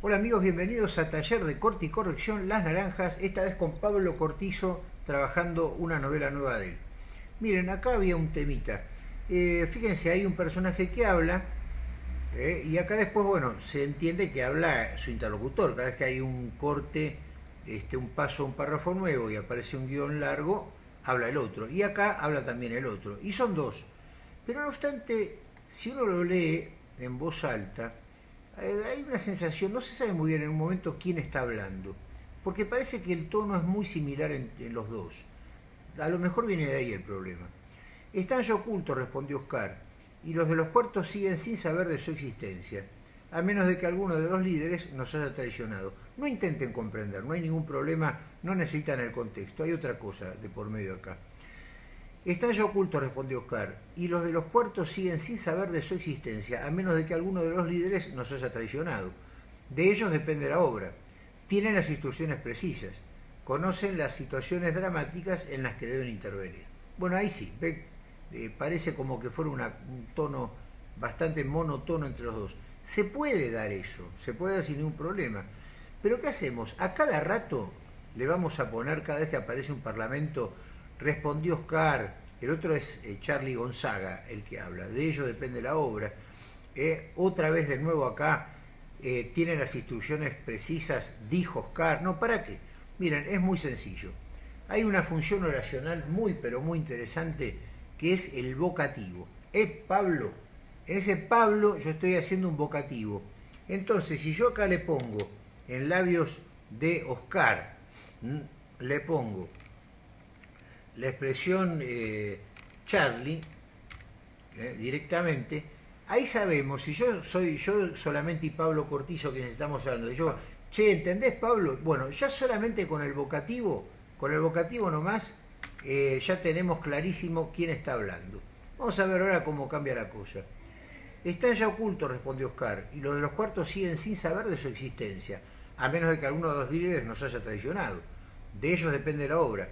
Hola amigos, bienvenidos a Taller de Corte y Corrección Las Naranjas, esta vez con Pablo Cortizo trabajando una novela nueva de él. Miren, acá había un temita. Eh, fíjense, hay un personaje que habla eh, y acá después, bueno, se entiende que habla su interlocutor. Cada vez que hay un corte, este, un paso, un párrafo nuevo y aparece un guion largo, habla el otro. Y acá habla también el otro. Y son dos. Pero no obstante, si uno lo lee en voz alta, hay una sensación, no se sabe muy bien en un momento quién está hablando, porque parece que el tono es muy similar en, los dos. A lo mejor viene de ahí el problema. Están ya ocultos, respondió Oscar, y los de los cuartos siguen sin saber de su existencia, a menos de que alguno de los líderes nos haya traicionado. No intenten comprender, no hay ningún problema, no necesitan el contexto, hay otra cosa de por medio acá. Están ya ocultos, respondió Oscar, y los de los cuartos siguen sin saber de su existencia, a menos de que alguno de los líderes nos haya traicionado. De ellos depende la obra. Tienen las instrucciones precisas, conocen las situaciones dramáticas en las que deben intervenir. Bueno, ahí sí, eh, parece como que fuera un tono bastante monotono entre los dos. Se puede dar eso, se puede dar sin ningún problema. Pero ¿qué hacemos? A cada rato le vamos a poner, cada vez que aparece un parlamento, respondió Oscar, el otro es eh, Charlie Gonzaga el que habla, de ello depende la obra. Eh, otra vez de nuevo acá, eh, tiene las instrucciones precisas, dijo Oscar, no, ¿para qué? Miren, es muy sencillo. Hay una función oracional muy, pero muy interesante, que es el vocativo. Es Pablo. En ese Pablo yo estoy haciendo un vocativo. Entonces, si yo acá le pongo en labios de Oscar, le pongo la expresión eh, Charlie eh, directamente, ahí sabemos, si yo soy yo solamente y Pablo Cortizo quienes estamos hablando, yo, che, ¿entendés Pablo? Bueno, ya solamente con el vocativo, con el vocativo nomás, eh, ya tenemos clarísimo quién está hablando. Vamos a ver ahora cómo cambia la cosa. Están ya ocultos, respondió Oscar, y los de los cuartos siguen sin saber de su existencia, a menos de que alguno de los líderes nos haya traicionado. De ellos depende la obra.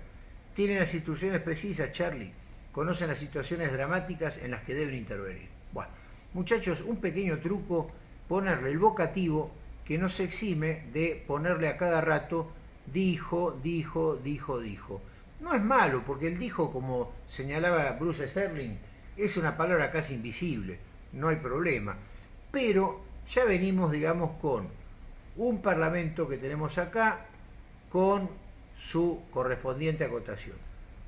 Tienen las instrucciones precisas, Charlie. Conocen las situaciones dramáticas en las que deben intervenir. Bueno, muchachos, un pequeño truco, ponerle el vocativo que no se exime de ponerle a cada rato dijo, dijo, dijo, dijo. No es malo, porque el dijo, como señalaba Bruce Sterling, es una palabra casi invisible, no hay problema. Pero ya venimos, digamos, con un parlamento que tenemos acá, con su correspondiente acotación.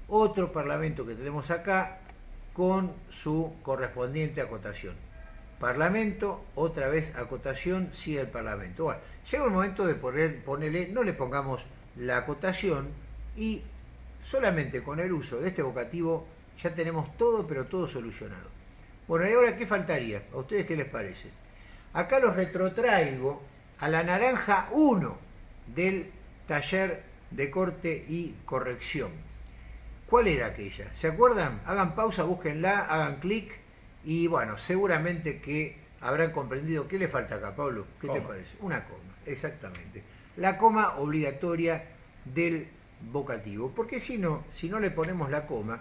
Otro parlamento que tenemos acá con su correspondiente acotación. Parlamento, otra vez acotación, sigue el Parlamento. Bueno, llega el momento de poner, ponerle, no le pongamos la acotación y solamente con el uso de este vocativo ya tenemos todo, pero todo solucionado. Bueno, ¿y ahora qué faltaría? ¿A ustedes qué les parece? Acá los retrotraigo a la naranja 1 del taller de corte y corrección. ¿Cuál era aquella? ¿Se acuerdan? Hagan pausa, búsquenla, hagan clic y bueno, seguramente que habrán comprendido qué le falta acá, Pablo. ¿Qué te parece? Una coma, exactamente. La coma obligatoria del vocativo. Porque si no, si no le ponemos la coma,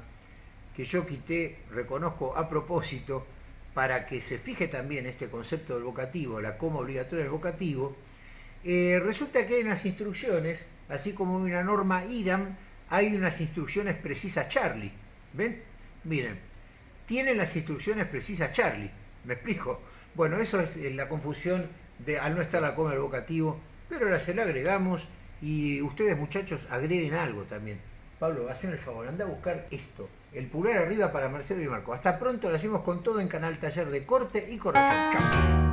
que yo quité, reconozco a propósito, para que se fije también este concepto del vocativo, la coma obligatoria del vocativo, eh, resulta que hay unas instrucciones así como una norma IRAM, hay unas instrucciones precisas Charlie. ¿Ven? Miren, tienen las instrucciones precisas Charlie. ¿Me explico? Bueno, eso es eh, la confusión de al no estar la coma del vocativo, pero ahora se la agregamos y ustedes muchachos agreguen algo también. Pablo, hacen el favor, anda a buscar esto, el pulgar arriba para Marcelo y Marco. Hasta pronto, lo hacemos con todo en Canal Taller de Corte y Corrección. Chao.